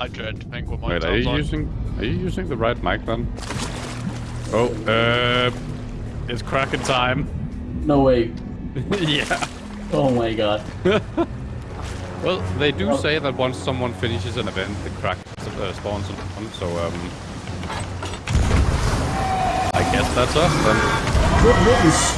I dread to think what my Wait, are you sounds like. using are you using the right mic then? Oh, uh, it's kraken time. No way. yeah. Oh my god. Well, they do Oh. say that once someone finishes an event, the crack uh, spawns on. So um, I guess that's us then. Good riddance.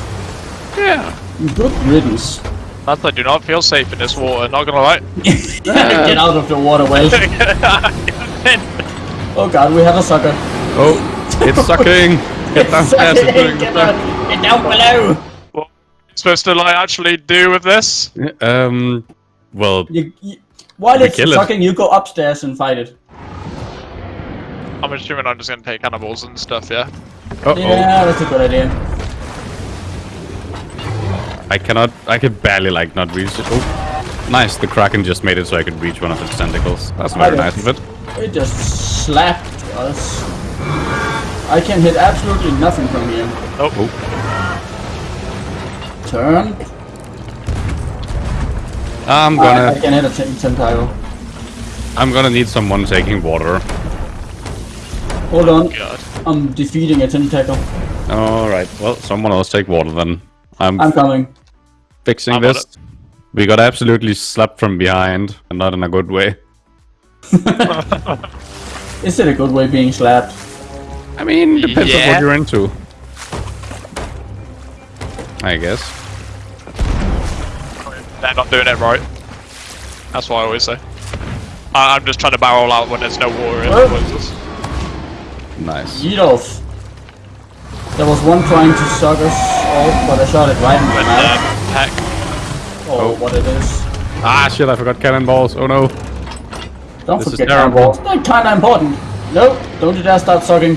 Yeah. Good riddance. Lads, I do not feel safe in this water, not gonna lie. Get out of the water, well. Oh god, we have a sucker. Oh, it's sucking. Get downstairs. It's doing Get the down, get down below. what are you supposed to like actually do with this? Um, well, You, you, while We it's kill it. sucking, you go upstairs and fight it. I'm assuming I'm just gonna take cannibals and stuff, yeah? uh oh. Yeah, that's a good idea. I cannot. I could barely like not reach it. Oh, nice. The kraken just made it so I could reach one of its tentacles. That's very nice of it. It just slapped us. I can hit absolutely nothing from here. Oh, Oh, Turn. I'm I, I gonna. can hit a tentacle. I'm gonna need someone taking water. Hold on. God. I'm defeating a tentacle. All right. Well, someone else take water then. I'm, I'm coming. Fixing I'm this. We got absolutely slapped from behind, and not in a good way. Is it a good way being slapped? I mean, depends on what you're into. I guess. They're not doing it right. That's what I always say. I I'm just trying to barrel out when there's no water in the places. Nice. Yeet off. There was one trying to suck us off, but I shot it right in the But, mouth. Uh, heck. Oh, oh. what it is. Ah, shit! I forgot cannonballs. Oh no. Don't This is forget terrible. cannonballs. They're kinda important. No, don't you dare start sucking.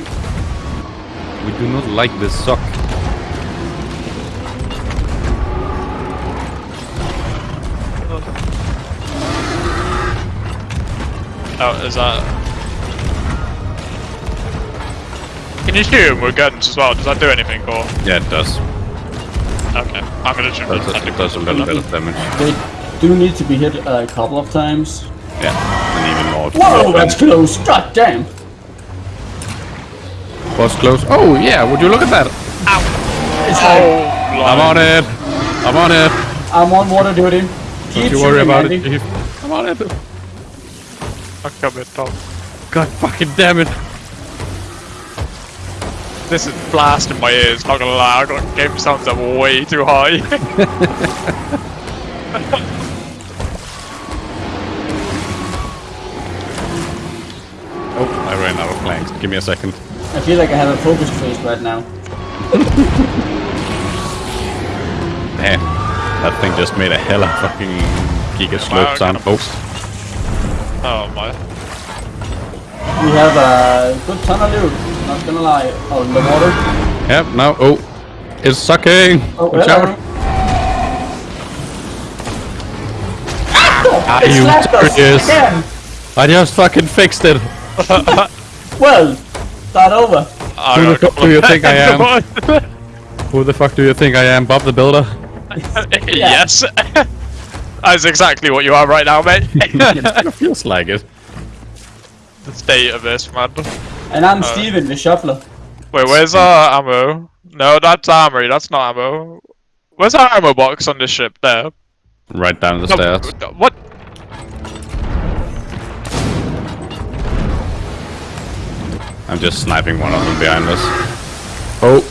We do not like this suck. Oh, is that... Can you shoot him with guns as well? Does that do anything, or...? Yeah, it does. Okay, I'm gonna shoot Does, it does a little bit of damage. They do need to be hit a couple of times. Yeah, and even more. Whoa, that's close. God damn. Was close. Oh yeah, would you look at that? It's like, Oh, I'm on it. I'm on it. I'm on water duty. Don't Keep you worry about Andy. it, Chief. I'm on it. I'm coming, Tom. God fucking damn it. This is blasting my ears, not gonna lie. I got game sounds up way too high. Oh, I ran out of planks. Give me a second. I feel like I have a focus face right now. Man, eh, that thing just made a hell hella fucking giga slope sound. Oh, oh my. We have a good ton of loot. Not gonna lie. Oh, in the water. yep. Now, oh, it's sucking. Oh, Watch hello. out. Are ah, It you serious? again. I just fucking fixed it. Well, start over. I Who the fuck do you think I am? am? Who the fuck do you think I am, Bob the Builder? yes. That's exactly what you are right now, mate. it kind of feels like it. The state of this, man. And I'm uh, Steven, the shuffler. Wait, where's our ammo? No, that's armory. That's not ammo. Where's our ammo box on this ship? There. Right down the No, stairs. What? I'm just sniping one of them behind us. Oh.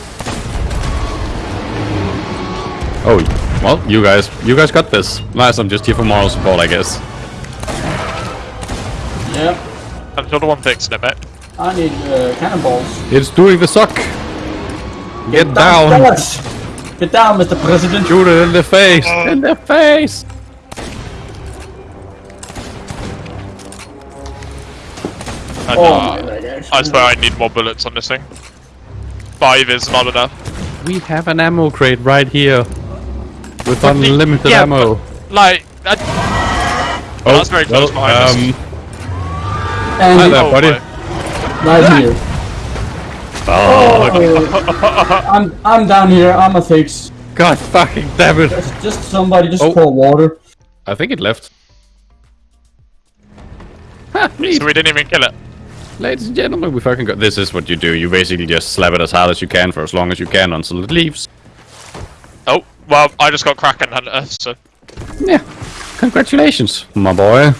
Oh, well, you guys, you guys got this. Nice, I'm just here for moral support, I guess. Yep. I'm still the one fixing it, mate. I need uh, cannonballs. It's doing the suck. Get down. Downstairs. Get down, Mr. President. Shoot it in the face. In the face. I, Oh uh, my. I swear I need more bullets on this thing. Five is not enough. We have an ammo crate right here. With But the- unlimited yeah, ammo. Like, I, Oh, that's very close behind us. And Hi there, oh, buddy. right here. Oh, Oh, I'm I'm down here. I'm a fix. God fucking damn it. Just, just somebody just Oh. pour water. I think it left. So we didn't even kill it. Ladies and gentlemen, we fucking got. This is what you do. You basically just slap it as hard as you can for as long as you can until it leaves. Oh, well, I just got Kraken Hunter, so. Yeah. Congratulations, my boy,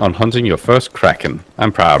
on hunting your first kraken. I'm proud.